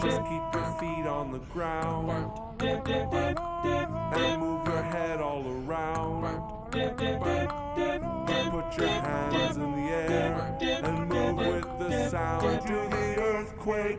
Just keep your feet on the ground and move your head all around. To the earthquake.